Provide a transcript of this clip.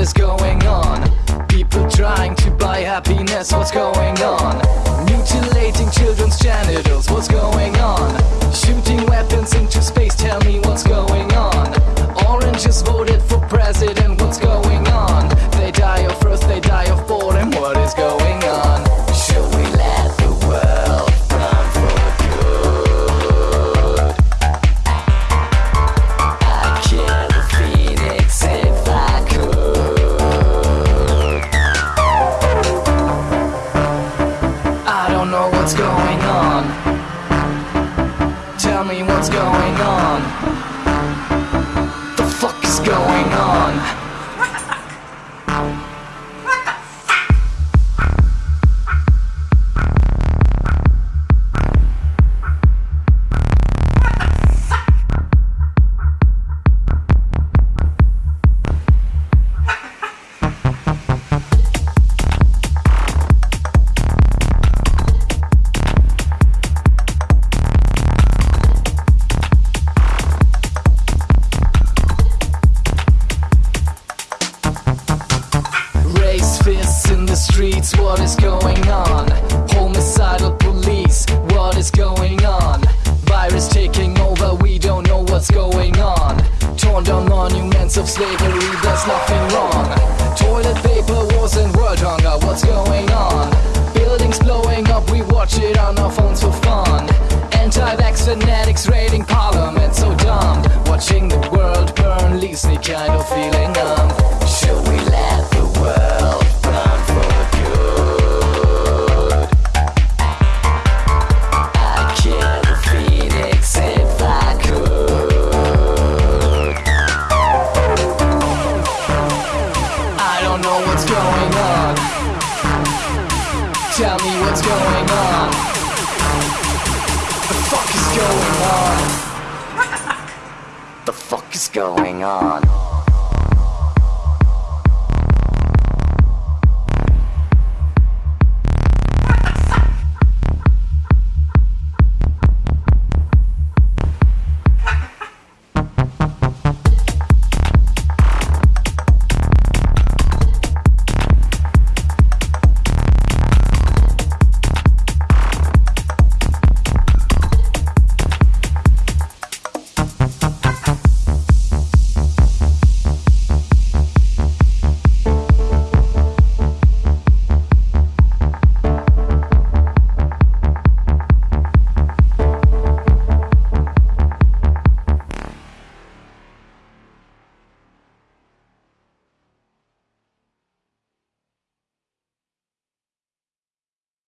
is going on? People trying to buy happiness, what's going on? Mutilating children's genitals, going streets, what is going on? Homicidal police, what is going on? Virus taking over, we don't know what's going on. Torn down monuments of slavery, there's nothing wrong. Toilet paper wars and world hunger, what's going on? Buildings blowing up, we watch it on our phones for fun. Anti-vax fanatics raiding parliament, so dumb. Watching the world burn leaves me kind of feeling numb. Should we let what's going on. The fuck is going on? The fuck is going on?